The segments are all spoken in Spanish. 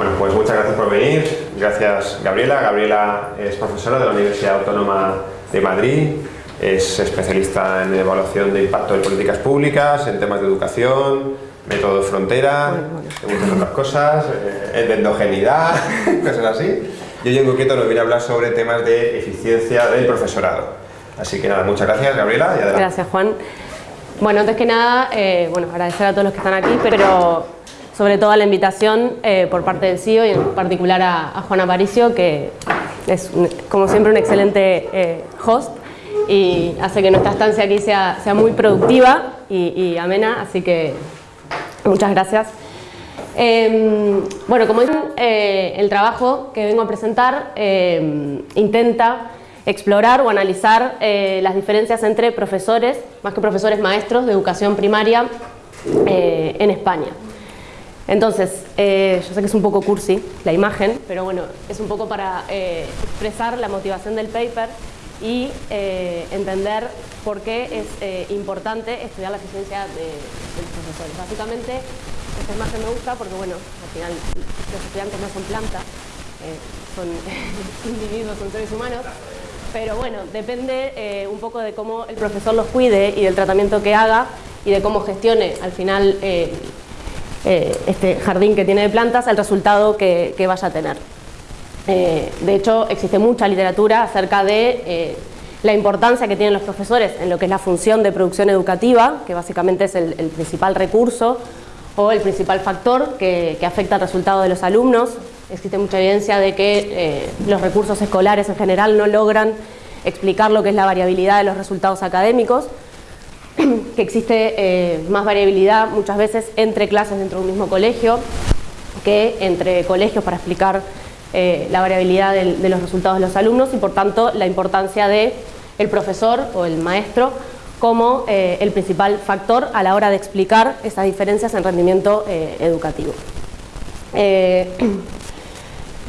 Bueno, pues muchas gracias por venir. Gracias Gabriela. Gabriela es profesora de la Universidad Autónoma de Madrid. Es especialista en evaluación de impacto de políticas públicas, en temas de educación, método de frontera, en muchas otras cosas, eh, en endogeneidad, cosas así. Yo en concreto nos viene a hablar sobre temas de eficiencia del profesorado. Así que nada, muchas gracias Gabriela y adelante. Gracias Juan. Bueno, antes que nada, eh, bueno, agradecer a todos los que están aquí, pero sobre todo a la invitación eh, por parte del CIO y en particular a, Juan Aparicio, que es como siempre un excelente eh, host y hace que nuestra estancia aquí sea, sea muy productiva y, amena, así que muchas gracias. Em, bueno, como dicen, el trabajo que vengo a presentar em, intenta explorar o analizar eh, las diferencias entre profesores, más que profesores maestros de educación primaria eh, en España. Entonces, eh, yo sé que es un poco cursi la imagen, pero bueno, es un poco para expresar la motivación del paper y entender por qué es importante estudiar la eficiencia de, de, los profesores. Básicamente, esta imagen me gusta porque, bueno, al final los estudiantes no son plantas, son individuos, son seres humanos, pero bueno, depende eh, un poco de cómo el profesor los cuide y del tratamiento que haga y de cómo gestione al final eh, eh, este jardín que tiene de plantas, el resultado que, vaya a tener. de hecho, existe mucha literatura acerca de la importancia que tienen los profesores en lo que es la función de producción educativa, que básicamente es el, principal recurso o el principal factor que, que afecta al resultado de los alumnos, existe mucha evidencia de que eh, los recursos escolares en general no logran explicar lo que es la variabilidad de los resultados académicos, que existe eh, más variabilidad muchas veces entre clases dentro de un mismo colegio que entre colegios para explicar eh, la variabilidad de, los resultados de los alumnos y por tanto la importancia de el profesor o el maestro como el principal factor a la hora de explicar esas diferencias en rendimiento educativo.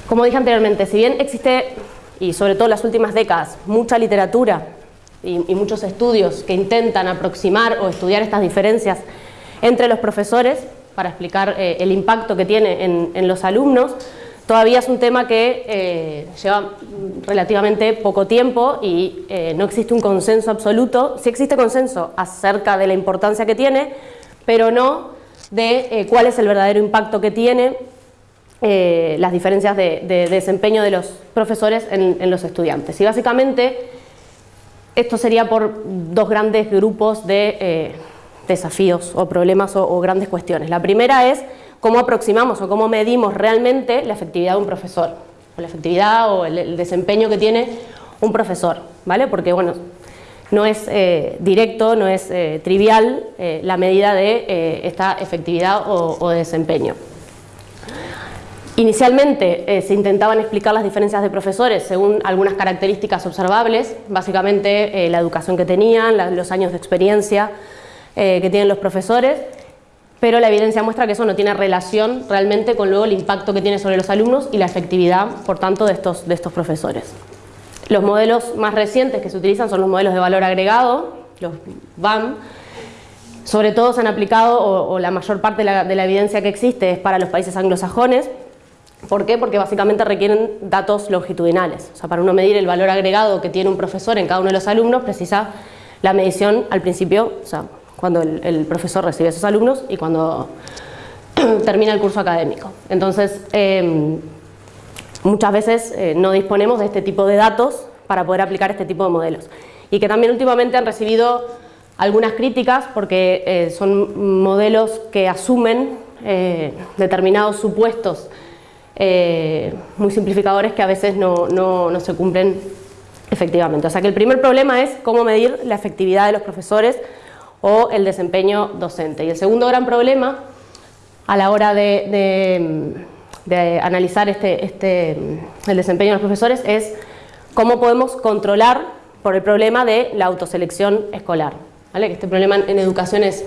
Como dije anteriormente, si bien existe, y sobre todo en las últimas décadas, mucha literatura y, muchos estudios que intentan aproximar o estudiar estas diferencias entre los profesores para explicar eh, el impacto que tiene en, los alumnos, todavía es un tema que eh, lleva relativamente poco tiempo y eh, no existe un consenso absoluto. Sí existe consenso acerca de la importancia que tiene, pero no de cuál es el verdadero impacto que tiene las diferencias de, desempeño de los profesores en, los estudiantes. Y básicamente esto sería por dos grandes grupos de eh, desafíos o problemas o, grandes cuestiones. La primera es cómo aproximamos o cómo medimos realmente la efectividad de un profesor, o la efectividad o el, desempeño que tiene un profesor, ¿vale? Porque bueno, no es eh, directo, no es trivial la medida de esta efectividad o desempeño. Inicialmente eh, se intentaban explicar las diferencias de profesores según algunas características observables, básicamente eh, la educación que tenían, los años de experiencia eh, que tienen los profesores, pero la evidencia muestra que eso no tiene relación realmente con luego el impacto que tiene sobre los alumnos y la efectividad, por tanto, de estos, de estos profesores. Los modelos más recientes que se utilizan son los modelos de valor agregado, los BAM, sobre todo se han aplicado, o, la mayor parte de la evidencia que existe es para los países anglosajones, ¿Por qué? Porque básicamente requieren datos longitudinales. O sea, para uno medir el valor agregado que tiene un profesor en cada uno de los alumnos, precisa la medición al principio, o sea, cuando el, profesor recibe a esos alumnos y cuando termina el curso académico. Entonces, em, muchas veces eh, no disponemos de este tipo de datos para poder aplicar este tipo de modelos. Y que también últimamente han recibido algunas críticas porque eh, son modelos que asumen eh, determinados supuestos eh, muy simplificadores que a veces no, se cumplen efectivamente. O sea que el primer problema es cómo medir la efectividad de los profesores o el desempeño docente. Y el segundo gran problema a la hora de, analizar este, este, el desempeño de los profesores es cómo podemos controlar por el problema de la autoselección escolar. ¿vale? Este problema en educación es,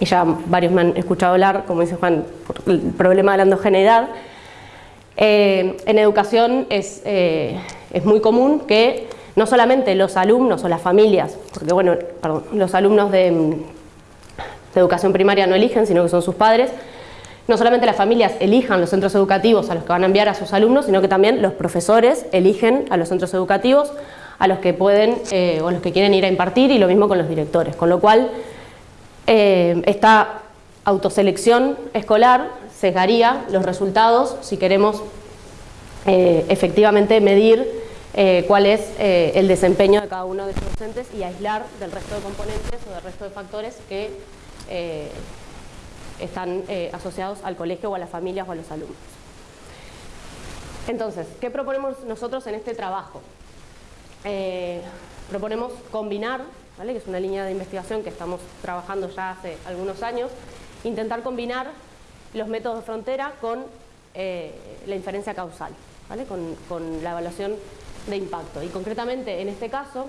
y ya varios me han escuchado hablar, como dice Juan, el problema de la endogeneidad, eh, en educación eh, es, muy común que no solamente los alumnos o las familias, porque bueno, los alumnos de, educación primaria no eligen, sino que son sus padres, no solamente las familias elijan los centros educativos a los que van a enviar a sus alumnos, sino que también los profesores eligen a los centros educativos a los que pueden eh, o los que quieren ir a impartir y lo mismo con los directores. Con lo cual, eh, esta autoselección escolar sesgaría los resultados si queremos eh, efectivamente medir cuál es el desempeño de cada uno de estos docentes y aislar del resto de componentes o del resto de factores que están eh, asociados al colegio o a las familias o a los alumnos. Entonces, ¿qué proponemos nosotros en este trabajo? Eh, proponemos combinar, ¿vale? que es una línea de investigación que estamos trabajando ya hace algunos años, intentar combinar los métodos de frontera con eh, la inferencia causal, ¿vale? con, con la evaluación de impacto. Y concretamente, en este caso,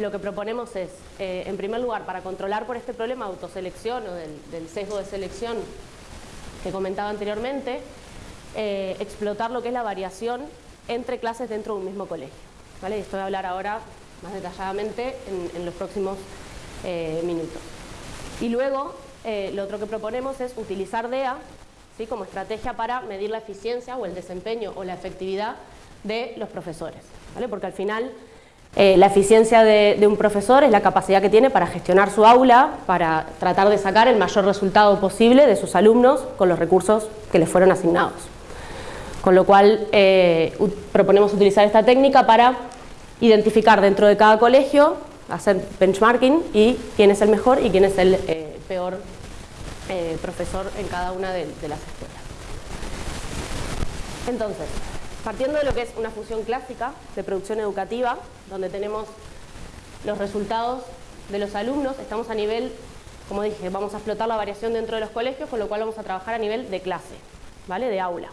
lo que proponemos es, eh, en primer lugar, para controlar por este problema de autoselección o del, sesgo de selección que comentaba anteriormente, eh, explotar lo que es la variación entre clases dentro de un mismo colegio. ¿vale? Esto voy a hablar ahora más detalladamente en, los próximos minutos. Y luego, lo otro que proponemos es utilizar DEA ¿sí? como estrategia para medir la eficiencia o el desempeño o la efectividad de los profesores. Porque al final eh, la eficiencia de, un profesor es la capacidad que tiene para gestionar su aula, para tratar de sacar el mayor resultado posible de sus alumnos con los recursos que les fueron asignados. Con lo cual eh, proponemos utilizar esta técnica para identificar dentro de cada colegio, hacer benchmarking y quién es el mejor y quién es el eh, peor profesor en cada una de las escuelas. Entonces, Partiendo de lo que es una función clásica de producción educativa, donde tenemos los resultados de los alumnos, estamos a nivel, como dije, vamos a explotar la variación dentro de los colegios, con lo cual vamos a trabajar a nivel de clase, ¿vale? De aula.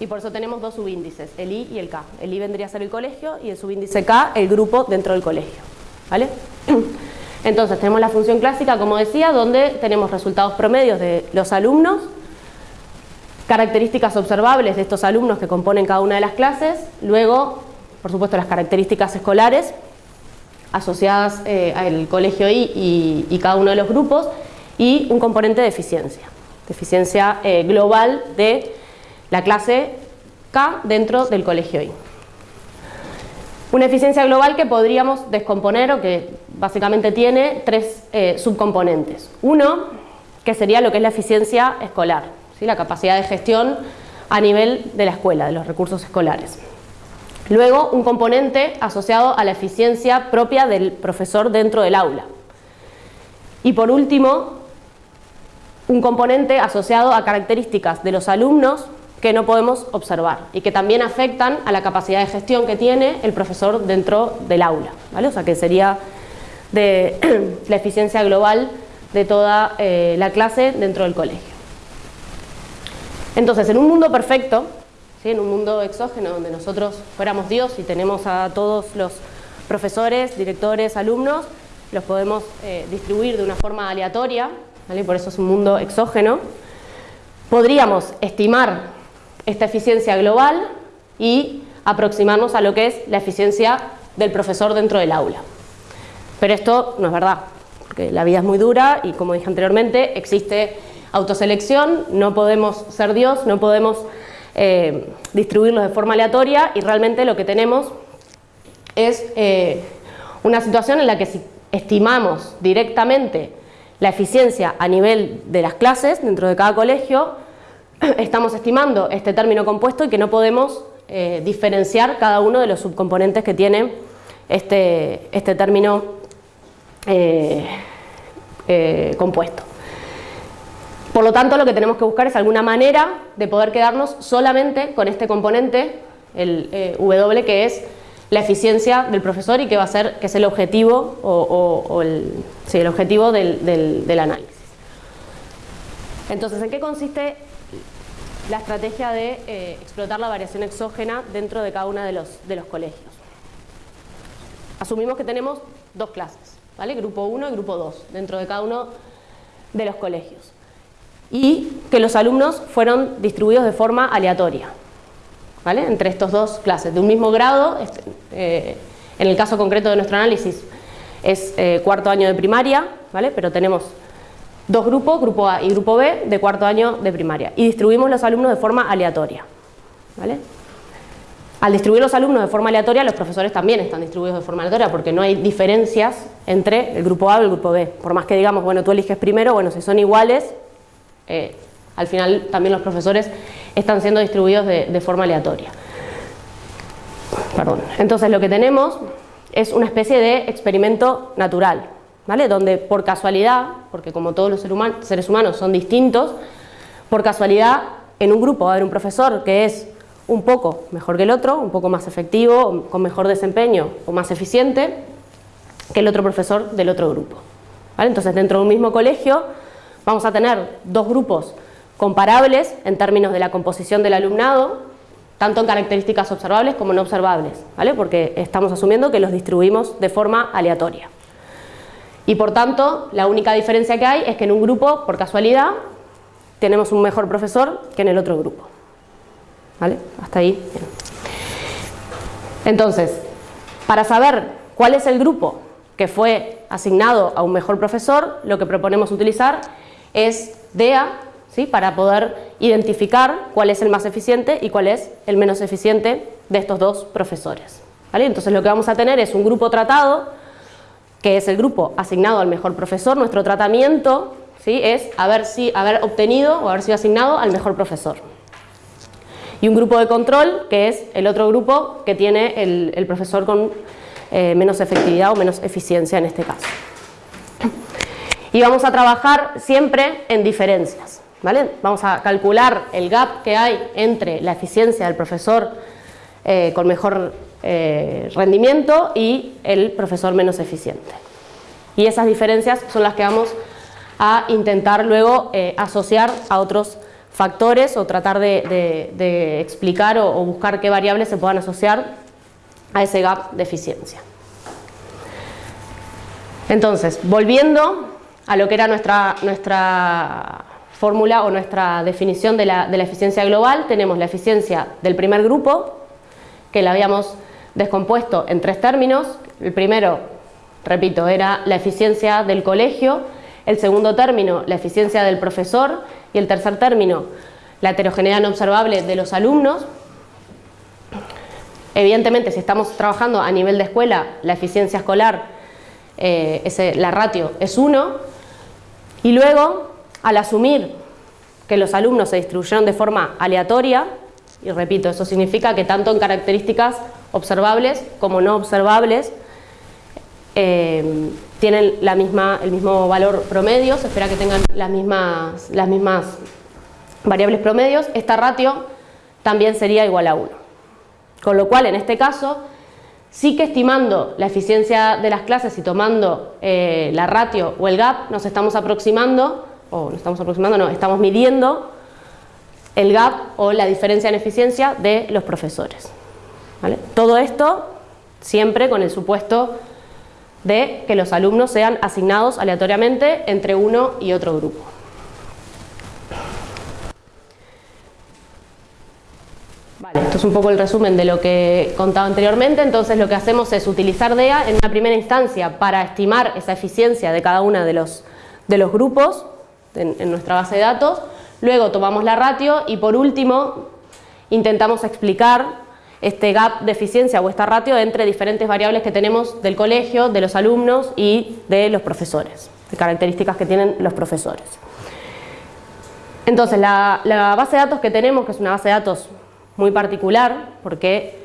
Y por eso tenemos dos subíndices, el I y el K. El I vendría a ser el colegio y el subíndice K el grupo dentro del colegio, ¿vale? Entonces tenemos la función clásica, como decía, donde tenemos resultados promedios de los alumnos características observables de estos alumnos que componen cada una de las clases, luego, por supuesto, las características escolares asociadas eh, al colegio I y, cada uno de los grupos, y un componente de eficiencia, de eficiencia eh, global de la clase K dentro del colegio I. Una eficiencia global que podríamos descomponer o que básicamente tiene tres eh, subcomponentes. Uno, que sería lo que es la eficiencia escolar, la capacidad de gestión a nivel de la escuela, de los recursos escolares. Luego, un componente asociado a la eficiencia propia del profesor dentro del aula. Y por último, un componente asociado a características de los alumnos que no podemos observar y que también afectan a la capacidad de gestión que tiene el profesor dentro del aula. ¿vale? O sea que sería de la eficiencia global de toda eh, la clase dentro del colegio. Entonces, en un mundo perfecto, en un mundo exógeno donde nosotros fuéramos Dios y tenemos a todos los profesores, directores, alumnos, los podemos eh, distribuir de una forma aleatoria, por eso es un mundo exógeno, podríamos estimar esta eficiencia global y aproximarnos a lo que es la eficiencia del profesor dentro del aula. Pero esto no es verdad, porque la vida es muy dura y como dije anteriormente, existe autoselección, no podemos ser Dios, no podemos eh, distribuirlos de forma aleatoria y realmente lo que tenemos es eh, una situación en la que si estimamos directamente la eficiencia a nivel de las clases dentro de cada colegio, estamos estimando este término compuesto y que no podemos eh, diferenciar cada uno de los subcomponentes que tiene este, este término compuesto. Por lo tanto, lo que tenemos que buscar es alguna manera de poder quedarnos solamente con este componente, el eh, W, que es la eficiencia del profesor y que va a ser, que es el objetivo, o, el, el, objetivo del, análisis. Entonces, ¿en qué consiste la estrategia de eh, explotar la variación exógena dentro de cada uno de los, de los colegios? Asumimos que tenemos dos clases, ¿vale? Grupo 1 y grupo 2, dentro de cada uno de los colegios y que los alumnos fueron distribuidos de forma aleatoria, ¿vale? entre estas dos clases, de un mismo grado, este, eh, en el caso concreto de nuestro análisis es eh, cuarto año de primaria, ¿vale? pero tenemos dos grupos, grupo A y grupo B, de cuarto año de primaria. Y distribuimos los alumnos de forma aleatoria. ¿vale? Al distribuir los alumnos de forma aleatoria, los profesores también están distribuidos de forma aleatoria porque no hay diferencias entre el grupo A y el grupo B. Por más que digamos, bueno, tú eliges primero, bueno, si son iguales, eh, al final también los profesores están siendo distribuidos de, de forma aleatoria. Perdón. Entonces lo que tenemos es una especie de experimento natural, ¿vale? Donde por casualidad, porque como todos los seres humanos son distintos, por casualidad en un grupo va a haber un profesor que es un poco mejor que el otro, un poco más efectivo, con mejor desempeño o más eficiente que el otro profesor del otro grupo. Entonces dentro de un mismo colegio vamos a tener dos grupos comparables en términos de la composición del alumnado, tanto en características observables como no observables, ¿vale? porque estamos asumiendo que los distribuimos de forma aleatoria. Y por tanto, la única diferencia que hay es que en un grupo, por casualidad, tenemos un mejor profesor que en el otro grupo. ¿Vale? Hasta ahí. Entonces, para saber cuál es el grupo que fue asignado a un mejor profesor, lo que proponemos utilizar es DEA, ¿sí? para poder identificar cuál es el más eficiente y cuál es el menos eficiente de estos dos profesores. ¿Vale? Entonces lo que vamos a tener es un grupo tratado, que es el grupo asignado al mejor profesor. Nuestro tratamiento ¿sí? es haber, si, haber obtenido o haber sido asignado al mejor profesor y un grupo de control, que es el otro grupo que tiene el, profesor con eh, menos efectividad o menos eficiencia en este caso. Y vamos a trabajar siempre en diferencias. ¿vale? Vamos a calcular el gap que hay entre la eficiencia del profesor eh, con mejor eh, rendimiento y el profesor menos eficiente. Y esas diferencias son las que vamos a intentar luego asociar a otros factores o tratar de, explicar o, buscar qué variables se puedan asociar a ese gap de eficiencia. Entonces, volviendo a lo que era nuestra, nuestra fórmula o nuestra definición de la, de la eficiencia global, tenemos la eficiencia del primer grupo, que la habíamos descompuesto en tres términos. El primero, repito, era la eficiencia del colegio, el segundo término, la eficiencia del profesor y el tercer término, la heterogeneidad no observable de los alumnos. Evidentemente, si estamos trabajando a nivel de escuela, la eficiencia escolar, eh, ese, la ratio es 1. Y luego, al asumir que los alumnos se distribuyeron de forma aleatoria, y repito, eso significa que tanto en características observables como no observables, eh, tienen la misma, el mismo valor promedio, se espera que tengan las mismas, las mismas variables promedios, esta ratio también sería igual a 1. Con lo cual, en este caso, sí que estimando la eficiencia de las clases y tomando eh, la ratio o el gap, nos estamos aproximando, o no estamos aproximando, no, estamos midiendo el gap o la diferencia en eficiencia de los profesores. Todo esto siempre con el supuesto de que los alumnos sean asignados aleatoriamente entre uno y otro grupo. Esto es un poco el resumen de lo que he contado anteriormente, entonces lo que hacemos es utilizar DEA en una primera instancia para estimar esa eficiencia de cada uno de los, de los grupos en, en nuestra base de datos, luego tomamos la ratio y por último intentamos explicar este gap de eficiencia o esta ratio entre diferentes variables que tenemos del colegio, de los alumnos y de los profesores, de características que tienen los profesores. Entonces, la, base de datos que tenemos, que es una base de datos muy particular, porque,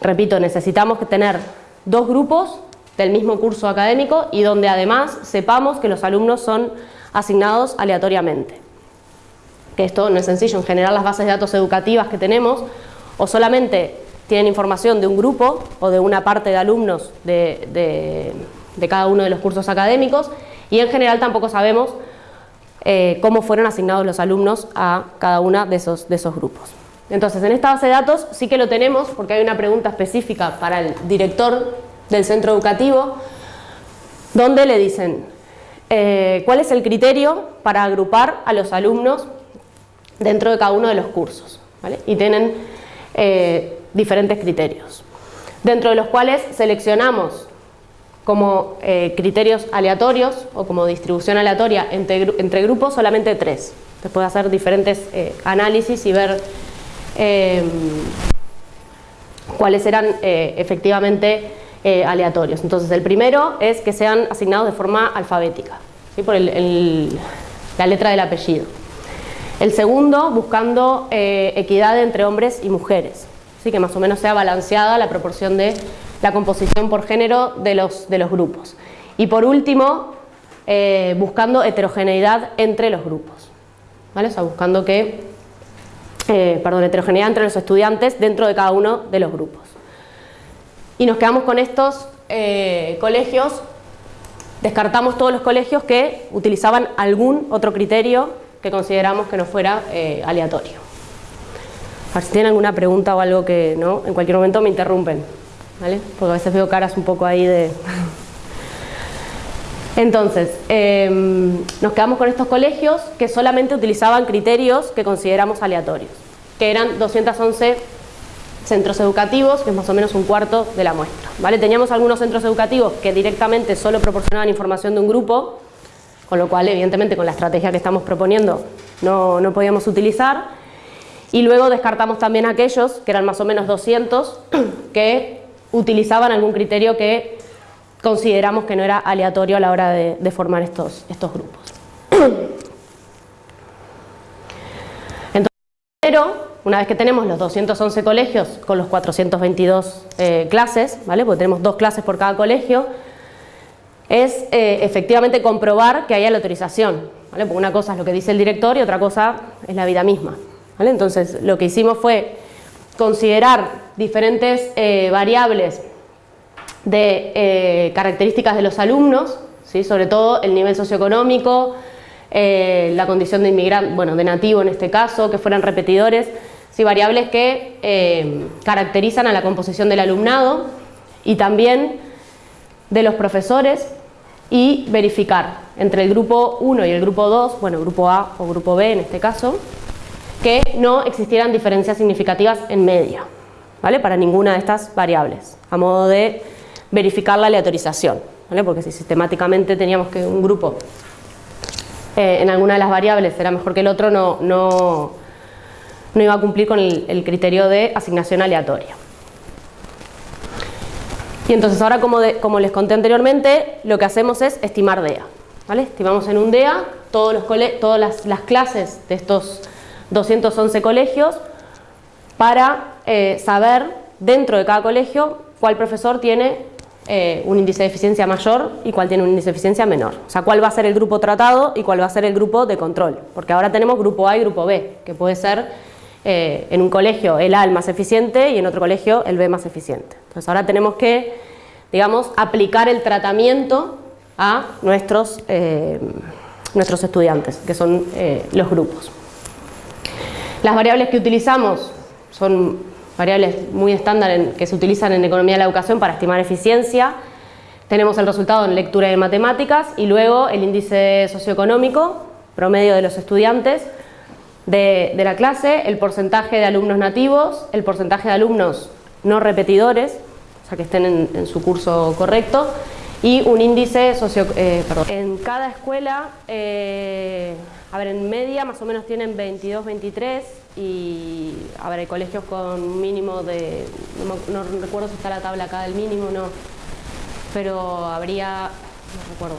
repito, necesitamos tener dos grupos del mismo curso académico y donde además sepamos que los alumnos son asignados aleatoriamente. Que esto no es sencillo, en general las bases de datos educativas que tenemos o solamente tienen información de un grupo o de una parte de alumnos de, cada uno de los cursos académicos y en general tampoco sabemos eh, cómo fueron asignados los alumnos a cada uno de esos, de esos grupos. Entonces, en esta base de datos sí que lo tenemos porque hay una pregunta específica para el director del centro educativo donde le dicen eh, cuál es el criterio para agrupar a los alumnos dentro de cada uno de los cursos. Y tienen eh, diferentes criterios, dentro de los cuales seleccionamos como eh, criterios aleatorios o como distribución aleatoria entre, grupos solamente tres. Se puede hacer diferentes eh, análisis y ver eh, cuáles eran efectivamente aleatorios. Entonces el primero es que sean asignados de forma alfabética, por la letra del apellido. El segundo, buscando equidad entre hombres y mujeres, ¿sí? que más o menos sea balanceada la proporción de la composición por género de los, de los grupos. Y por último, eh, buscando heterogeneidad entre los grupos. ¿vale? O sea, buscando que, eh, perdón, heterogeneidad entre los estudiantes dentro de cada uno de los grupos. Y nos quedamos con estos eh, colegios, descartamos todos los colegios que utilizaban algún otro criterio que consideramos que no fuera aleatorio. A ver si tienen alguna pregunta o algo que no, en cualquier momento me interrumpen. Porque a veces veo caras un poco ahí de... Entonces, em, nos quedamos con estos colegios que solamente utilizaban criterios que consideramos aleatorios, que eran 211 centros educativos, que es más o menos un cuarto de la muestra. ¿vale? Teníamos algunos centros educativos que directamente solo proporcionaban información de un grupo, con lo cual evidentemente con la estrategia que estamos proponiendo no, no podíamos utilizar, y luego descartamos también aquellos, que eran más o menos 200, que utilizaban algún criterio que consideramos que no era aleatorio a la hora de, formar estos, estos grupos. Entonces, pero, una vez que tenemos los 211 colegios con los 422 eh, clases, ¿vale? porque tenemos dos clases por cada colegio, es eh, efectivamente comprobar que haya la autorización. ¿vale? Porque una cosa es lo que dice el director y otra cosa es la vida misma. ¿vale? Entonces, lo que hicimos fue considerar diferentes eh, variables de eh, características de los alumnos, ¿sí? sobre todo el nivel socioeconómico, la condición de inmigrante, bueno, de nativo en este caso, que fueran repetidores, ¿sí? variables que caracterizan a la composición del alumnado y también de los profesores y verificar entre el grupo 1 y el grupo 2, bueno, grupo A o grupo B en este caso, que no existieran diferencias significativas en media. ¿vale? para ninguna de estas variables, a modo de verificar la aleatorización, ¿vale? porque si sistemáticamente teníamos que un grupo eh, en alguna de las variables era mejor que el otro, no, no, no iba a cumplir con el, criterio de asignación aleatoria. Y entonces ahora, como, les conté anteriormente, lo que hacemos es estimar DEA. ¿vale? Estimamos en un DEA todos los todas las, las clases de estos 211 colegios para eh, saber dentro de cada colegio cuál profesor tiene eh, un índice de eficiencia mayor y cuál tiene un índice de eficiencia menor. O sea, cuál va a ser el grupo tratado y cuál va a ser el grupo de control. Porque ahora tenemos grupo A y grupo B, que puede ser eh, en un colegio el A el más eficiente y en otro colegio el B más eficiente. Entonces ahora tenemos que, digamos, aplicar el tratamiento a nuestros, nuestros estudiantes, que son los grupos. Las variables que utilizamos son variables muy estándar que se utilizan en economía de la educación para estimar eficiencia. Tenemos el resultado en lectura y matemáticas y luego el índice socioeconómico promedio de los estudiantes de, la clase, el porcentaje de alumnos nativos, el porcentaje de alumnos no repetidores, o sea que estén en, su curso correcto, y un índice socio... Eh, en cada escuela, eh, a ver, en media más o menos tienen 22, 23, y a ver, hay colegios con mínimo de, no, recuerdo si está la tabla acá del mínimo, no, pero habría, no recuerdo,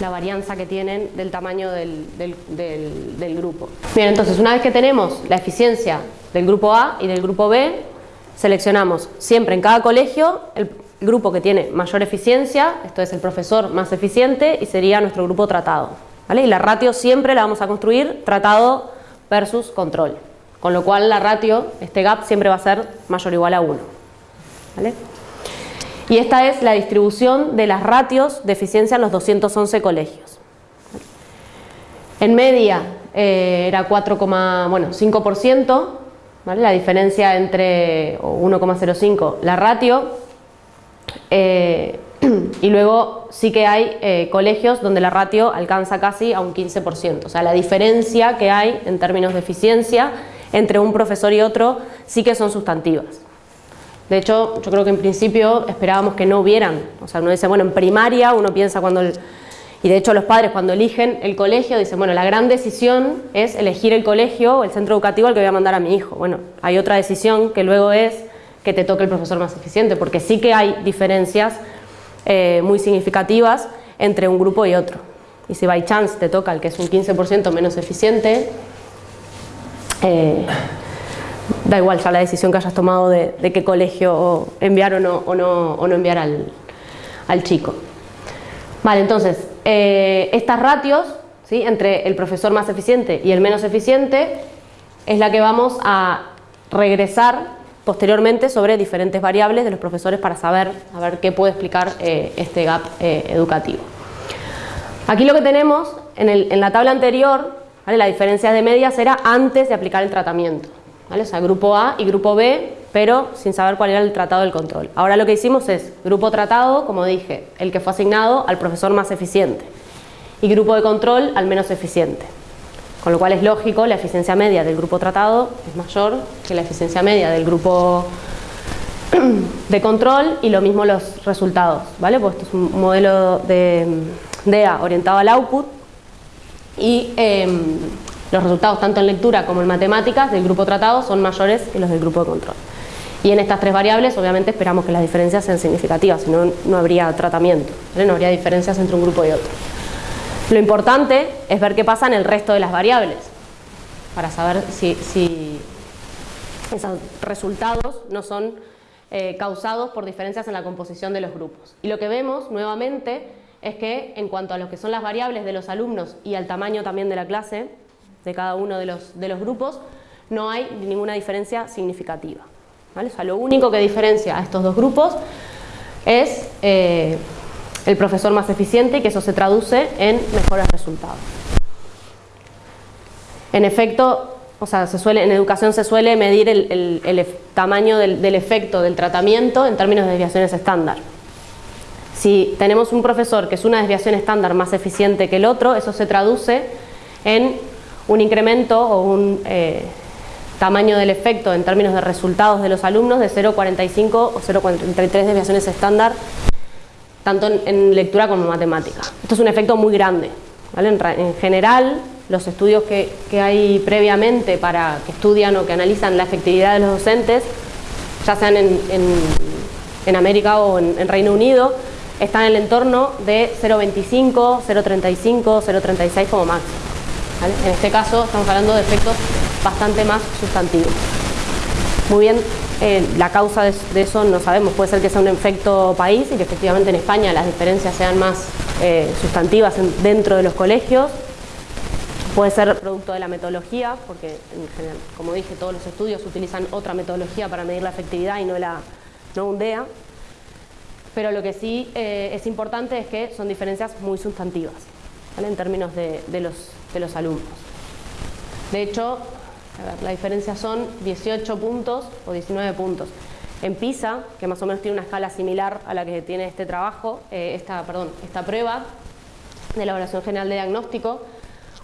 la varianza que tienen del tamaño del, del, grupo. Bien, entonces una vez que tenemos la eficiencia del grupo A y del grupo B, seleccionamos siempre en cada colegio el grupo que tiene mayor eficiencia, esto es el profesor más eficiente y sería nuestro grupo tratado. ¿vale? Y la ratio siempre la vamos a construir tratado versus control. Con lo cual la ratio, este gap, siempre va a ser mayor o igual a 1. Y esta es la distribución de las ratios de eficiencia en los 211 colegios. En media eh, era 4,5%, ¿vale? la diferencia entre 1,05 la ratio, eh, y luego sí que hay eh, colegios donde la ratio alcanza casi a un 15%, o sea, la diferencia que hay en términos de eficiencia entre un profesor y otro sí que son sustantivas. De hecho, yo creo que en principio esperábamos que no hubieran. O sea, uno dice, bueno, en primaria uno piensa cuando... y de hecho los padres cuando eligen el colegio dicen, bueno, la gran decisión es elegir el colegio o el centro educativo al que voy a mandar a mi hijo. Bueno, hay otra decisión que luego es que te toque el profesor más eficiente, porque sí que hay diferencias eh, muy significativas entre un grupo y otro. Y si by chance te toca el que es un 15% menos eficiente, eh, da igual ya la decisión que hayas tomado de, qué colegio enviar o no, o no, enviar al, chico. Vale, entonces, eh, estas ratios ¿sí? entre el profesor más eficiente y el menos eficiente es la que vamos a regresar posteriormente sobre diferentes variables de los profesores para saber a ver qué puede explicar eh, este gap eh, educativo. Aquí lo que tenemos en, la tabla anterior, la diferencia de medias era antes de aplicar el tratamiento. O sea, grupo A y grupo B, pero sin saber cuál era el tratado del control. Ahora lo que hicimos es grupo tratado, como dije, el que fue asignado al profesor más eficiente y grupo de control al menos eficiente. Con lo cual es lógico, la eficiencia media del grupo tratado es mayor que la eficiencia media del grupo de control y lo mismo los resultados, ¿vale? Pues esto es un modelo de DEA orientado al output y em, los resultados tanto en lectura como en matemáticas del grupo tratado son mayores que los del grupo de control. Y en estas tres variables obviamente esperamos que las diferencias sean significativas, si no, no habría tratamiento, no habría diferencias entre un grupo y otro. Lo importante es ver qué pasa en el resto de las variables, para saber si, esos resultados no son eh, causados por diferencias en la composición de los grupos. Y lo que vemos nuevamente es que en cuanto a lo que son las variables de los alumnos y al tamaño también de la clase, de cada uno de los, de los grupos, no hay ninguna diferencia significativa. ¿vale? O sea, lo único que diferencia a estos dos grupos es eh, el profesor más eficiente y que eso se traduce en mejores resultados. En efecto, o sea, se suele, en educación se suele medir el, tamaño del, del, efecto del tratamiento en términos de desviaciones estándar. Si tenemos un profesor que es una desviación estándar más eficiente que el otro, eso se traduce en un incremento o un eh, tamaño del efecto en términos de resultados de los alumnos de 0,45 o 0,33 desviaciones estándar tanto en, lectura como en matemática. Esto es un efecto muy grande. En, general, los estudios que, hay previamente para que estudian o que analizan la efectividad de los docentes, ya sean en, América o en, Reino Unido, están en el entorno de 0,25, 0,35, 0,36 como máximo. En este caso estamos hablando de efectos bastante más sustantivos. Muy bien, eh, la causa de, eso no sabemos, puede ser que sea un efecto país y que efectivamente en España las diferencias sean más eh, sustantivas dentro de los colegios, puede ser producto de la metodología, porque como dije, todos los estudios utilizan otra metodología para medir la efectividad y no, la, no un pero lo que sí eh, es importante es que son diferencias muy sustantivas en términos de, los, alumnos. De hecho, la diferencia son 18 puntos o 19 puntos. En PISA, que más o menos tiene una escala similar a la que tiene este trabajo, eh, esta prueba de elaboración general de diagnóstico,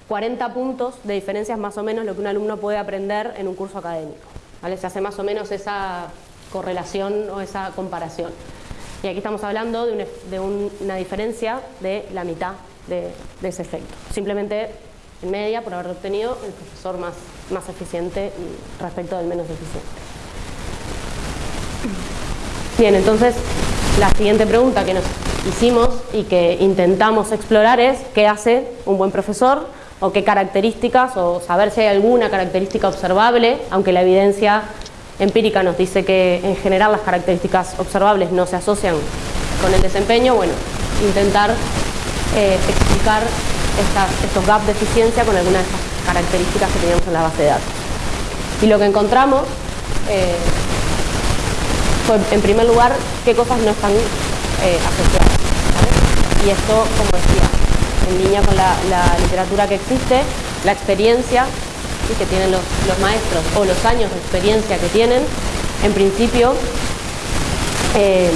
40 puntos de diferencia es más o menos lo que un alumno puede aprender en un curso académico. ¿vale? Se hace más o menos esa correlación o esa comparación. Y aquí estamos hablando de, una diferencia de la mitad de, ese efecto. Simplemente en media por haber obtenido el profesor más, más eficiente respecto del menos eficiente. Bien, entonces la siguiente pregunta que nos hicimos y que intentamos explorar es ¿qué hace un buen profesor? o qué características, o saber si hay alguna característica observable, aunque la evidencia empírica nos dice que en general las características observables no se asocian con el desempeño, bueno, intentar eh, explicar estos gaps de eficiencia con algunas de estas características que teníamos en la base de datos. Y lo que encontramos eh, fue, en primer lugar, qué cosas no están eh, asociadas. Y esto, como decía, en línea con la, literatura que existe, la experiencia que tienen los, maestros o los años de experiencia que tienen, en principio, eh,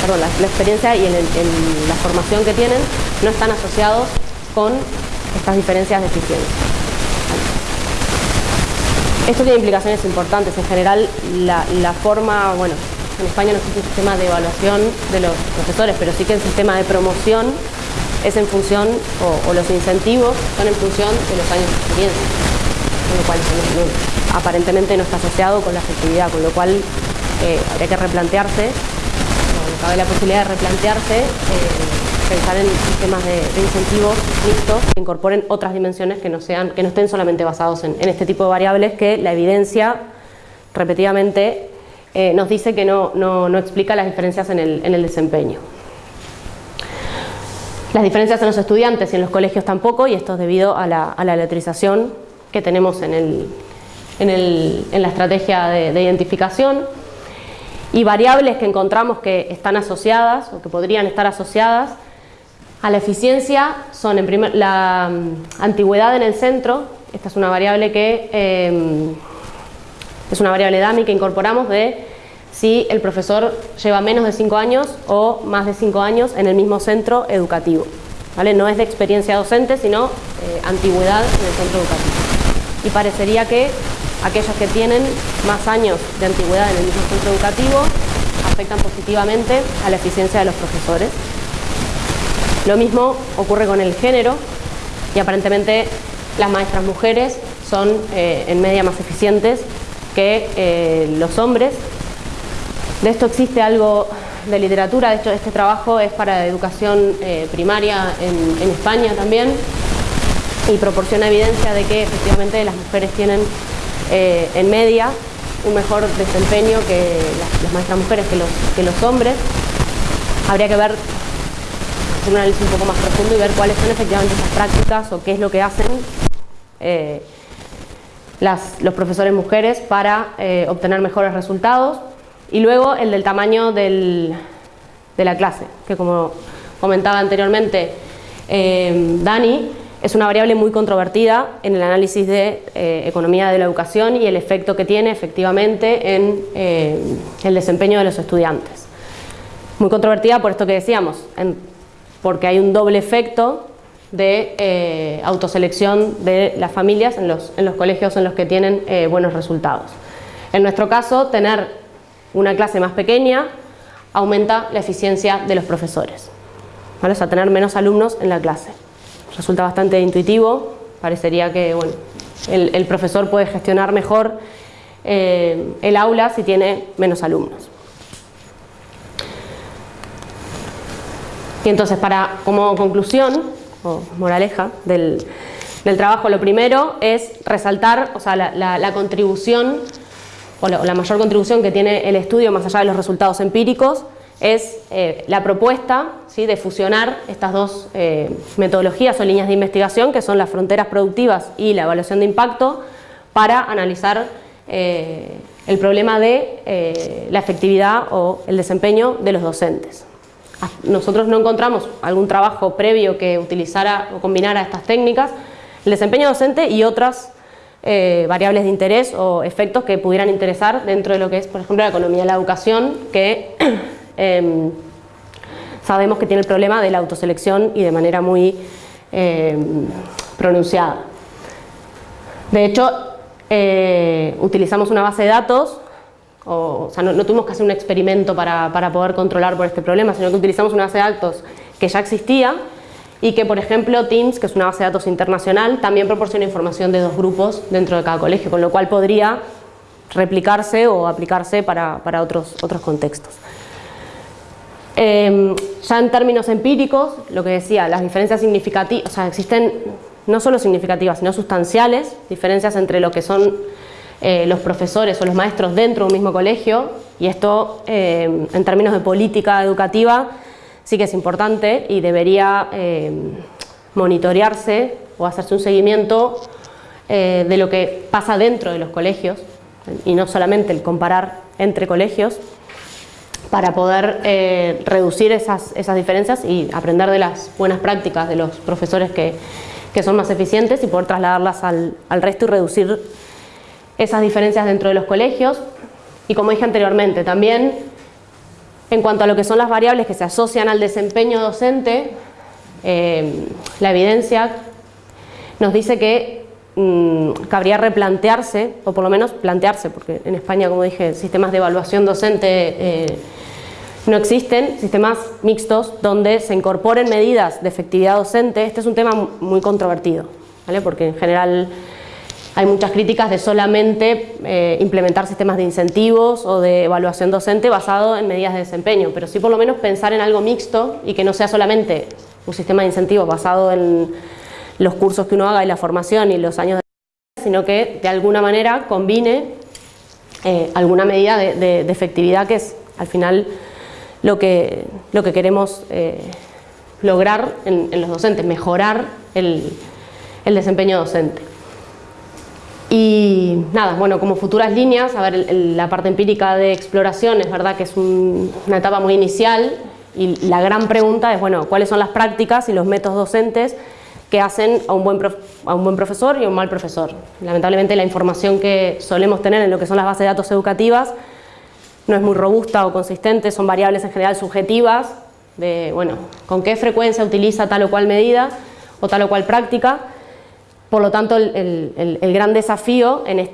perdón, la, experiencia y la formación que tienen no están asociados con estas diferencias de eficiencia. Esto tiene implicaciones importantes. En general, la, forma, bueno, en España no existe un sistema de evaluación de los profesores, pero sí que el sistema de promoción es en función, o, los incentivos son en función de los años de experiencia, con lo cual aparentemente no está asociado con la efectividad, con lo cual eh, habría que replantearse, cabe la posibilidad de replantearse, eh, pensar en sistemas de, incentivos mixtos que incorporen otras dimensiones que no, sean, que no estén solamente basados en, este tipo de variables que la evidencia repetidamente eh, nos dice que no, no, explica las diferencias en el, en el desempeño. Las diferencias en los estudiantes y en los colegios tampoco, y esto es debido a la, a letrización que tenemos en, el, en, la estrategia de, identificación y variables que encontramos que están asociadas o que podrían estar asociadas a la eficiencia son en primer, la mm, antigüedad en el centro, esta es una variable que em, es una variable DAMI que incorporamos de si el profesor lleva menos de 5 años o más de 5 años en el mismo centro educativo. ¿vale? No es de experiencia docente, sino eh, antigüedad en el centro educativo. Y parecería que aquellos que tienen más años de antigüedad en el mismo centro educativo afectan positivamente a la eficiencia de los profesores. Lo mismo ocurre con el género y aparentemente las maestras mujeres son eh, en media más eficientes que eh, los hombres de esto existe algo de literatura, de hecho este trabajo es para educación eh, primaria en, España también y proporciona evidencia de que efectivamente las mujeres tienen eh, en media un mejor desempeño que las, maestras mujeres que los, que los hombres. Habría que ver, hacer un análisis un poco más profundo y ver cuáles son efectivamente esas prácticas o qué es lo que hacen eh, los profesores mujeres para obtener mejores resultados y luego el del tamaño de la clase, que como comentaba anteriormente eh, Dani, es una variable muy controvertida en el análisis de eh, economía de la educación y el efecto que tiene efectivamente en eh, el desempeño de los estudiantes. Muy controvertida por esto que decíamos, porque hay un doble efecto de autoselección de las familias en los, en los colegios en los que tienen buenos resultados. En nuestro caso, tener una clase más pequeña aumenta la eficiencia de los profesores. ¿vale? O sea, tener menos alumnos en la clase. Resulta bastante intuitivo, parecería que bueno, el, profesor puede gestionar mejor eh, el aula si tiene menos alumnos. Y entonces, para, como conclusión, o moraleja del, trabajo, lo primero es resaltar o sea, la contribución o la, mayor contribución que tiene el estudio más allá de los resultados empíricos es eh, la propuesta ¿sí? de fusionar estas dos eh, metodologías o líneas de investigación que son las fronteras productivas y la evaluación de impacto para analizar eh, el problema de la efectividad o el desempeño de los docentes. Nosotros no encontramos algún trabajo previo que utilizara o combinara estas técnicas, el desempeño docente y otras variables de interés o efectos que pudieran interesar dentro de lo que es, por ejemplo, la economía de la educación, que em, sabemos que tiene el problema de la autoselección y de manera muy em, pronunciada. De hecho, eh, utilizamos una base de datos, o, sea, no, tuvimos que hacer un experimento para, para poder controlar por este problema, sino que utilizamos una base de datos que ya existía y que, por ejemplo, Teams, que es una base de datos internacional, también proporciona información de dos grupos dentro de cada colegio, con lo cual podría replicarse o aplicarse para, otros, otros contextos. Em, ya en términos empíricos, lo que decía, las diferencias significativas, o sea, existen no solo significativas, sino sustanciales, diferencias entre lo que son eh, los profesores o los maestros dentro de un mismo colegio, y esto em, en términos de política educativa sí que es importante y debería eh, monitorearse o hacerse un seguimiento eh, de lo que pasa dentro de los colegios y no solamente el comparar entre colegios para poder eh, reducir esas, diferencias y aprender de las buenas prácticas de los profesores que, son más eficientes y poder trasladarlas al, al resto y reducir esas diferencias dentro de los colegios. Y como dije anteriormente, también en cuanto a lo que son las variables que se asocian al desempeño docente, eh, la evidencia nos dice que mm, cabría replantearse, o por lo menos plantearse, porque en España, como dije, sistemas de evaluación docente eh, no existen, sistemas mixtos donde se incorporen medidas de efectividad docente. Este es un tema muy controvertido, ¿vale? porque en general hay muchas críticas de solamente eh, implementar sistemas de incentivos o de evaluación docente basado en medidas de desempeño, pero sí por lo menos pensar en algo mixto y que no sea solamente un sistema de incentivos basado en los cursos que uno haga y la formación y los años de sino que de alguna manera combine eh, alguna medida de, efectividad que es al final lo que, lo que queremos eh, lograr en, los docentes, mejorar el desempeño docente. Y nada, bueno, como futuras líneas, a ver, la parte empírica de exploración es verdad que es una etapa muy inicial y la gran pregunta es, bueno, ¿cuáles son las prácticas y los métodos docentes que hacen a un, buen a un buen profesor y a un mal profesor? Lamentablemente la información que solemos tener en lo que son las bases de datos educativas no es muy robusta o consistente, son variables en general subjetivas, de, bueno, con qué frecuencia utiliza tal o cual medida o tal o cual práctica, por lo tanto, el, gran desafío en,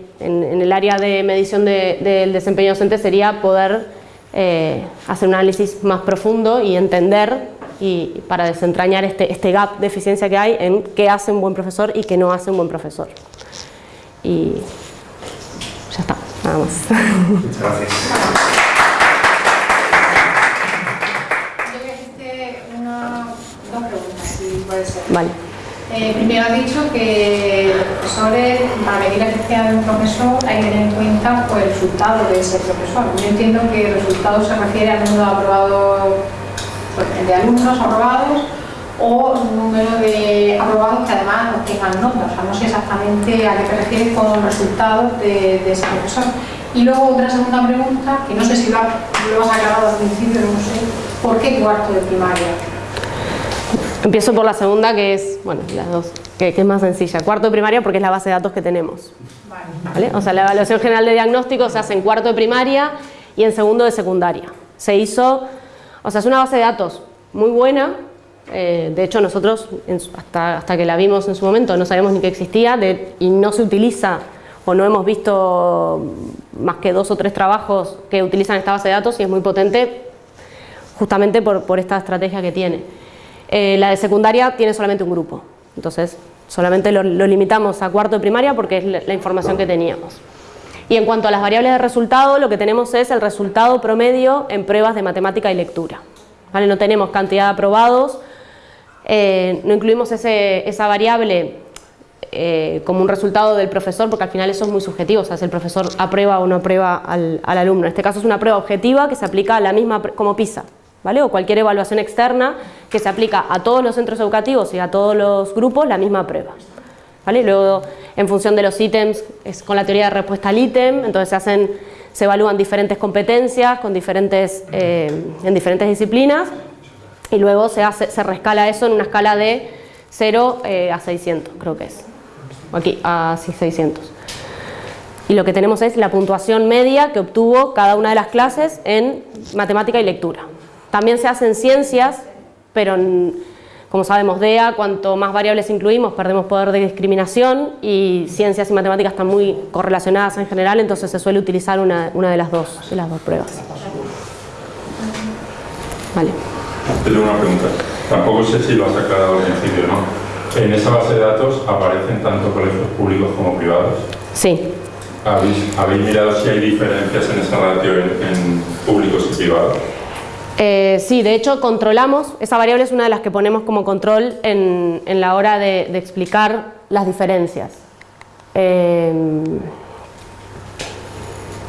el área de medición del desempeño docente sería poder eh, hacer un análisis más profundo y entender y para desentrañar este, este, gap de eficiencia que hay en qué hace un buen profesor y qué no hace un buen profesor. Y ya está, nada más. Muchas gracias. Yo voy a hacerte una, dos preguntas, si puede ser. Vale. Eh, primero ha dicho que los profesores, para medir la eficiencia de un profesor, hay que tener en cuenta pues, el resultado de ese profesor. Yo entiendo que el resultado se refiere al número de aprobados, pues, de alumnos aprobados o número de aprobados que además tengan notas. O sea, no sé exactamente a qué te refieres con los resultados de, de ese profesor. Y luego otra segunda pregunta, que no sé si lo, lo has aclarado al principio, no sé, ¿por qué cuarto de primaria? Empiezo por la segunda, que es, bueno, las dos, que, es más sencilla. Cuarto de primaria porque es la base de datos que tenemos. Vale. O sea, la evaluación general de diagnóstico se hace en cuarto de primaria y en segundo de secundaria. Se hizo, o sea, es una base de datos muy buena, eh, de hecho nosotros hasta, hasta que la vimos en su momento no sabíamos ni que existía y no se utiliza o no hemos visto más que dos o tres trabajos que utilizan esta base de datos y es muy potente justamente por, por esta estrategia que tiene. Eh, la de secundaria tiene solamente un grupo, entonces solamente lo, limitamos a cuarto de primaria porque es la, información que teníamos. Y en cuanto a las variables de resultado, lo que tenemos es el resultado promedio en pruebas de matemática y lectura. ¿Vale? No tenemos cantidad de aprobados, eh, no incluimos esa variable eh, como un resultado del profesor, porque al final eso es muy subjetivo, o sea, si el profesor aprueba o no aprueba al, al alumno. En este caso es una prueba objetiva que se aplica a la misma como PISA, o cualquier evaluación externa que se aplica a todos los centros educativos y a todos los grupos la misma prueba. ¿Vale? Luego, en función de los ítems, es con la teoría de respuesta al ítem, entonces se, hacen, se evalúan diferentes competencias con diferentes, eh, en diferentes disciplinas y luego se, rescala eso en una escala de 0 eh, a 600, creo que es. Aquí, a 600. Y lo que tenemos es la puntuación media que obtuvo cada una de las clases en matemática y lectura. También se hacen ciencias, pero como sabemos DEA, cuanto más variables incluimos perdemos poder de discriminación y ciencias y matemáticas están muy correlacionadas en general, entonces se suele utilizar una, de, las dos, de las dos pruebas. Vale. Tengo una pregunta. Tampoco sé si lo has aclarado al principio, ¿no? ¿En esa base de datos aparecen tanto colegios públicos como privados? Sí. ¿Habéis, mirado si hay diferencias en esa ratio en públicos y privados? Eh, sí, de hecho controlamos, esa variable es una de las que ponemos como control en, la hora de, explicar las diferencias. Eh,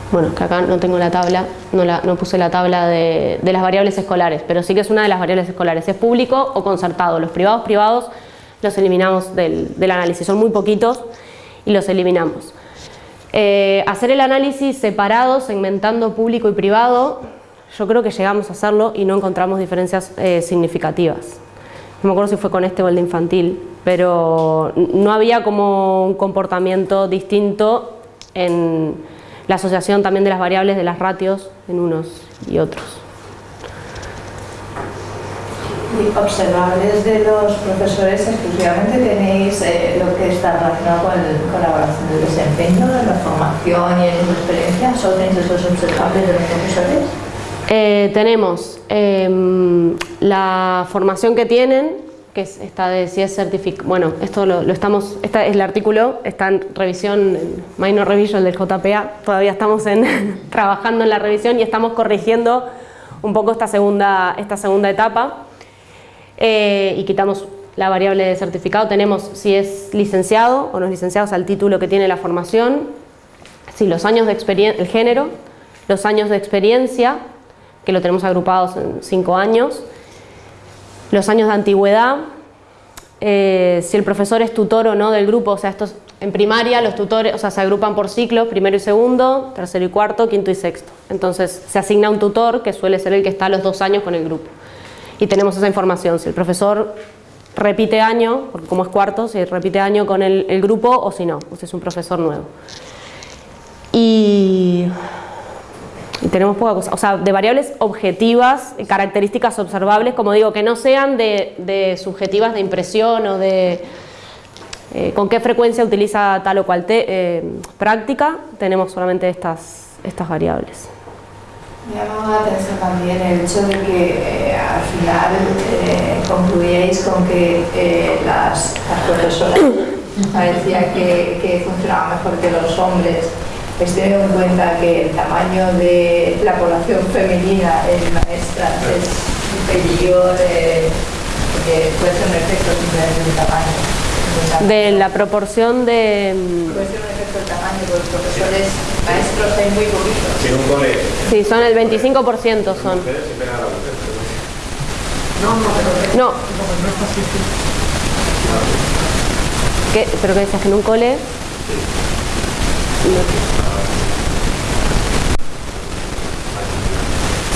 bueno, que acá no tengo la tabla, no, puse la tabla de, las variables escolares, pero sí que es una de las variables escolares, es público o concertado. Los privados privados los eliminamos del, análisis, son muy poquitos y los eliminamos. Eh, hacer el análisis separado, segmentando público y privado, yo creo que llegamos a hacerlo y no encontramos diferencias eh, significativas. No me acuerdo si fue con este o el de infantil, pero no había como un comportamiento distinto en la asociación también de las variables de las ratios en unos y otros. Y observables de los profesores, exclusivamente tenéis eh, lo que está relacionado con, la evaluación del desempeño, de la formación y en experiencia. ¿Solo tenéis esos observables de los profesores? Eh, tenemos em, la formación que tienen, que es esta de si es certificado, bueno, esto lo, estamos, este es el artículo, está en revisión, minor revision del JPA, todavía estamos en, trabajando en la revisión y estamos corrigiendo un poco esta segunda, esta segunda etapa. Eh, y quitamos la variable de certificado, tenemos si es licenciado o no es licenciado, o el título que tiene la formación, si los años de experiencia, el género, los años de experiencia, que lo tenemos agrupados en cinco años, los años de antigüedad, eh, si el profesor es tutor o no del grupo, o sea, estos en primaria los tutores, o sea, se agrupan por ciclos, primero y segundo, tercero y cuarto, quinto y sexto. Entonces se asigna un tutor que suele ser el que está los dos años con el grupo. Y tenemos esa información, si el profesor repite año, porque como es cuarto, si repite año con el, el grupo o si no, si es un profesor nuevo. Y tenemos poca cosa, o sea, de variables objetivas, características observables, como digo, que no sean de, subjetivas de impresión o de eh, con qué frecuencia utiliza tal o cual eh, práctica, tenemos solamente estas, estas variables. Me llamado la atención también el hecho de que eh, al final concluíais con que las, las profesoras parecía que, que funcionaban mejor que los hombres es tener en cuenta que el tamaño de la población femenina en maestras es superior, eh, puede ser un efecto simplemente del tamaño. De la proporción de... Mm, puede ser un efecto del tamaño, porque los profesores maestros hay muy poquitos. En un colegio. Sí, son el 25% son. No, no, pero... No. ¿Qué? ¿Pero qué decías? ¿Que en un cole?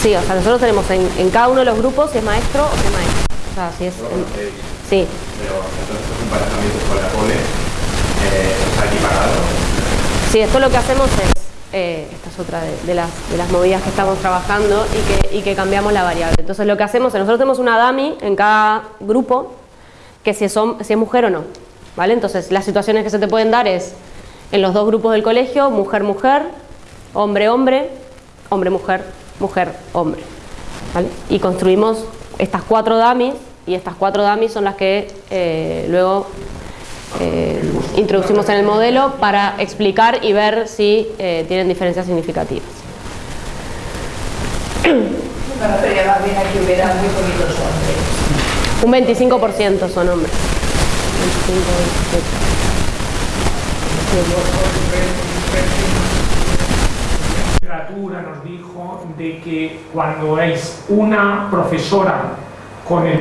Sí, o sea, nosotros tenemos en, cada uno de los grupos si es maestro o si es maestro. O sea, si es... sí. Pero entonces estos emparejamientos con la eh, está equiparado. Sí, esto lo que hacemos es, eh, esta es otra de, las, de, las, movidas que estamos trabajando y que, y que cambiamos la variable. Entonces lo que hacemos es, nosotros tenemos una DAMI en cada grupo que si es, si es mujer o no. ¿vale? Entonces las situaciones que se te pueden dar es en los dos grupos del colegio, mujer-mujer, hombre-hombre, hombre-mujer, mujer-hombre. Y construimos estas cuatro dummies y estas cuatro dummies son las que eh, luego eh, introducimos en el modelo para explicar y ver si eh, tienen diferencias significativas. Un 25% son hombres. 25, literatura nos dijo de que cuando es una profesora con, el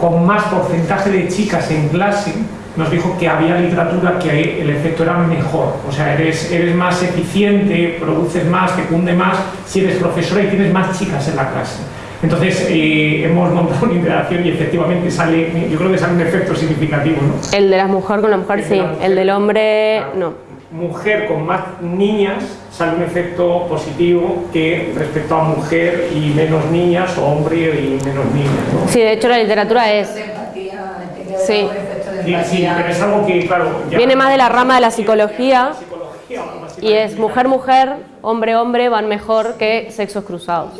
con más porcentaje de chicas en clase, nos dijo que había literatura que el efecto era mejor, o sea, eres, eres más eficiente, produces más, te cunde más si eres profesora y tienes más chicas en la clase. Entonces eh, hemos montado una interacción y efectivamente sale, yo creo que sale un efecto significativo. ¿no? El de la mujer con la mujer sí, el del hombre no mujer con más niñas sale un efecto positivo que respecto a mujer y menos niñas o hombre y menos niñas. Sí, de hecho la literatura es... Sí. Sí, pero es algo que, claro... Viene más de la rama de la psicología y es mujer-mujer, hombre-hombre van mejor que sexos cruzados.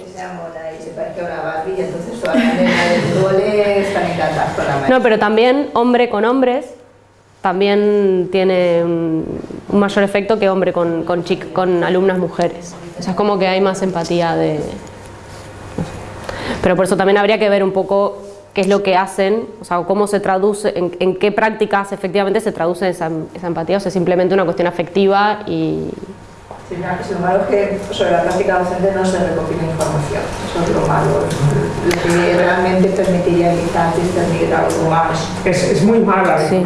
No, pero también hombre con hombres también tiene un, mayor efecto que hombre con, con, con alumnas mujeres. O sea, es como que hay más empatía de... Pero por eso también habría que ver un poco qué es lo que hacen, o sea, cómo se traduce, en, qué prácticas efectivamente se traduce esa, esa empatía, o sea, simplemente una cuestión afectiva y, sin embargo, que sobre la práctica docente no se recopila información, eso es lo malo, lo que realmente permitiría quizás discernir algo más. Es, es muy mala la sí.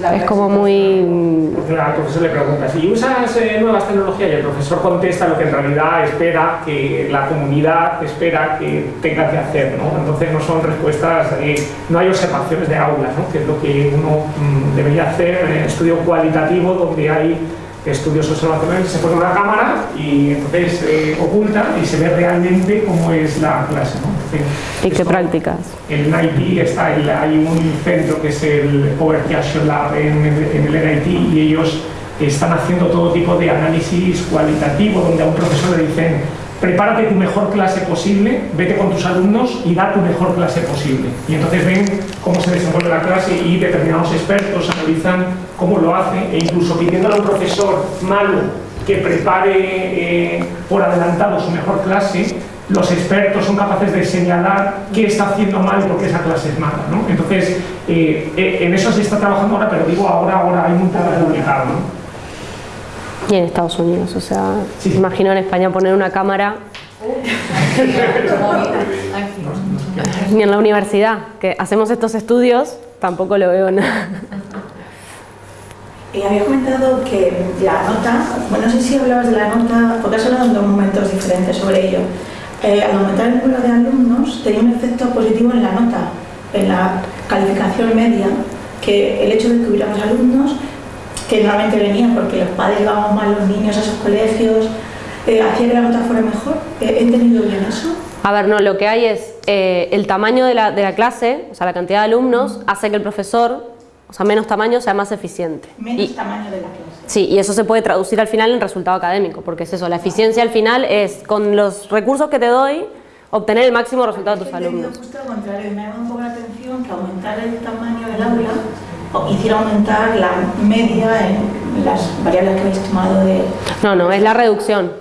la Es como muy... Porque al profesor le pregunta, si usas eh, nuevas tecnologías y el profesor contesta lo que en realidad espera que la comunidad espera que tenga que hacer, ¿no? Entonces no son respuestas, eh, no hay observaciones de aulas, ¿no? que es lo que uno mm, debería hacer en estudio cualitativo donde hay estudios observacionales, se pone una cámara y entonces se oculta y se ve realmente cómo es la clase. ¿Y qué prácticas? En NIT está el, hay un centro que es el Poverty Action Lab en, en el NIT y ellos están haciendo todo tipo de análisis cualitativo donde a un profesor le dicen prepárate tu mejor clase posible, vete con tus alumnos y da tu mejor clase posible. Y entonces ven cómo se desenvuelve la clase y determinados expertos analizan cómo lo hace e incluso pidiéndole a un profesor malo que prepare eh, por adelantado su mejor clase, los expertos son capaces de señalar qué está haciendo mal y por qué esa clase es mala. ¿no? Entonces, eh, eh, en eso se está trabajando ahora, pero digo ahora, ahora hay muy poco publicado. ¿no? Y en Estados Unidos, o sea, imagino en España poner una cámara ni en la universidad, que hacemos estos estudios, tampoco lo veo nada. Y había comentado que la nota, bueno, no sé si hablabas de la nota, porque has hablado en dos momentos diferentes sobre ello. Eh, al aumentar el número de alumnos tenía un efecto positivo en la nota, en la calificación media, que el hecho de que hubiera más alumnos que normalmente venían porque los padres llevaban mal los niños a esos colegios, eh, hacía que la nota fuera mejor. ¿He entendido bien eso? A ver, no, lo que hay es eh, el tamaño de la, de la, clase, o sea, la cantidad de alumnos, hace que el profesor, sea, menos tamaño, sea más eficiente. Menos tamaño de la clase. Sí, y eso se puede traducir al final en resultado académico, porque es eso, la eficiencia al final es, con los recursos que te doy, obtener el máximo resultado de tus alumnos. Justo lo contrario, me ha un poco la atención que aumentar el tamaño del aula hiciera aumentar la media en las variables que habéis tomado de... No, no, es la reducción.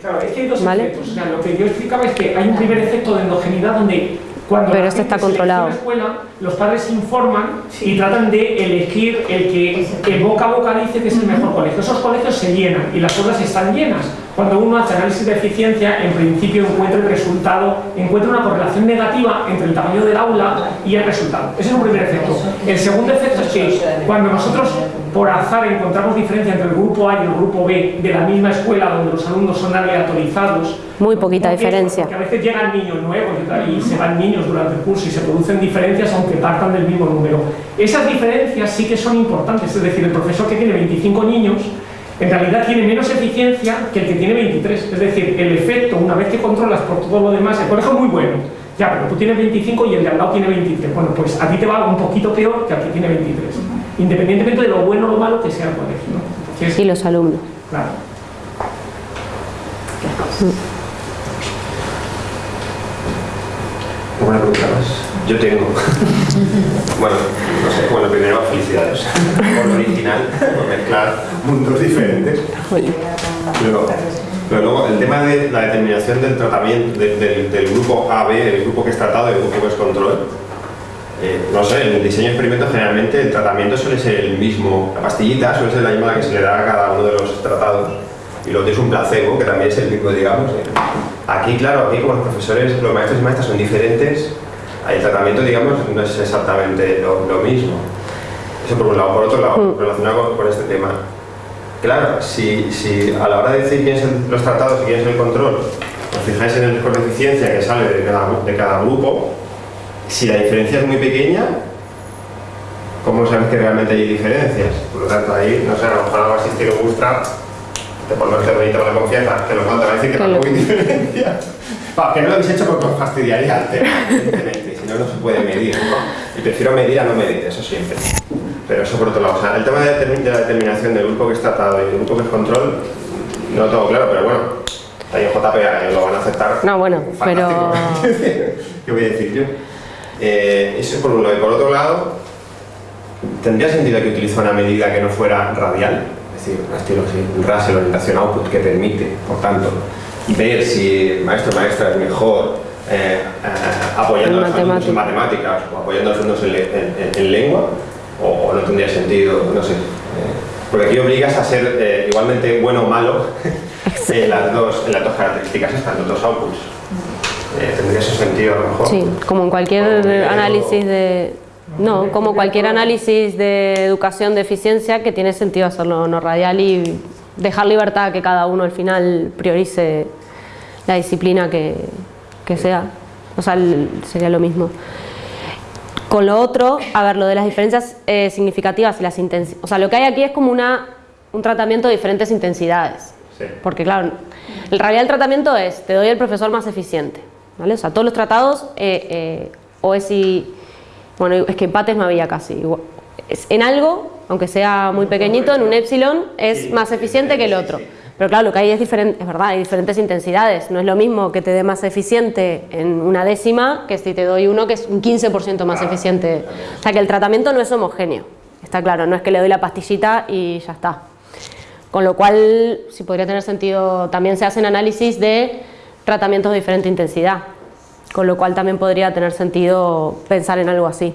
Claro, es que hay dos ¿Vale? efectos. O sea, lo que yo explicaba es que hay un primer efecto de endogeneidad donde cuando Pero este está controlado. la escuela, los padres informan y tratan de elegir el que, el boca a boca dice que es el mejor colegio. Esos colegios se llenan y las aulas están llenas. Cuando uno hace análisis de eficiencia, en principio encuentra el resultado, encuentra una correlación negativa entre el tamaño del aula y el resultado. Ese es un primer efecto. El segundo efecto es que cuando nosotros por azar encontramos diferencia entre el grupo A y el grupo B de la misma escuela donde los alumnos son aleatorizados, muy poquita diferencia. Porque a veces llegan niños nuevos y, se van niños durante el curso y se producen diferencias aunque partan del mismo número. Esas diferencias sí que son importantes, es decir, el profesor que tiene 25 niños en realidad tiene menos eficiencia que el que tiene 23. Es decir, el efecto, una vez que controlas por todo lo demás, el colegio es muy bueno, ya, pero tú tienes 25 y el de al lado tiene 23. Bueno, pues a ti te va un poquito peor que al que tiene 23. Independientemente de lo bueno o lo malo que sea el colegio. ¿no? y los alumnos. Claro. Buena pregunta más. Yo tengo. bueno, no sé, bueno, primero felicidades por lo original, mezclar mundos diferentes. Pero luego el tema de la determinación del tratamiento del, grupo AB, el grupo que es tratado y el grupo que es control. Eh, no sé, en el diseño de experimento generalmente el tratamiento suele ser el mismo, la pastillita suele ser la misma que se le da a cada uno de los tratados y luego tienes un placebo que también es el mismo, digamos. Aquí, claro, aquí como los profesores, los maestros y maestras son diferentes, el tratamiento, digamos, no es exactamente lo, mismo. Eso por un lado. Por otro lado, mm. relacionado con, este tema. Claro, si, si, a la hora de decir quién son los tratados y quién es el control, os fijáis en el score de eficiencia que sale de cada, de cada grupo, si la diferencia es muy pequeña, ¿cómo sabes que realmente hay diferencias? Por lo tanto, ahí, no sé, a lo mejor algo así estilo Bootstrap, te pones bonito con la confianza, que lo falta va a decir que tampoco hay diferencia. que no lo habéis hecho porque os fastidiaría el tema, evidentemente no, se puede medir. Y prefiero medir a no medir, eso siempre. Pero eso por otro lado. O sea, el tema de, la determinación del grupo que es tratado y del grupo que es control, no lo tengo claro, pero bueno, ahí en JPA lo van a aceptar. No, bueno, pero... ¿Qué voy a decir yo? Eh, eso por un lado. Y por otro lado, ¿tendría sentido que utilice una medida que no fuera radial? Es decir, un estilo así, un Russell orientación output que permite, por tanto, ver si el maestro o maestra es mejor eh, eh, apoyando a los alumnos en matemáticas o apoyando a los alumnos en, lengua o, no tendría sentido, no sé. Eh, porque aquí obligas a ser igualmente bueno o malo en, las dos, en las dos características estas, los dos outputs. tendría ese sentido a lo mejor. Sí, como en cualquier análisis de... No, como cualquier análisis de educación de eficiencia que tiene sentido hacerlo no radial y dejar libertad a que cada uno al final priorice la disciplina que, que sea, o sea, sería lo mismo. Con lo otro, a ver, lo de las diferencias eh, significativas y las intensidades, o sea, lo que hay aquí es como una un tratamiento de diferentes intensidades. Sí. Porque claro, en realidad el tratamiento es, te doy el profesor más eficiente. ¿vale? O sea, todos los tratados, eh, eh, o es si, bueno, es que empates no había casi. igual- es- en algo, aunque sea muy pequeñito, en un epsilon, es Sí, más eficiente que el otro. sí. Pero claro, lo que hay es diferente, es verdad, hay diferentes intensidades. No es lo mismo que te dé más eficiente en una décima que si te doy uno que es un 15% más eficiente. O sea que el tratamiento no es homogéneo. Está claro, no es que le doy la pastillita y ya está. Con lo cual, sí podría tener sentido, también se hacen análisis de tratamientos de diferente intensidad. Con lo cual también podría tener sentido pensar en algo así.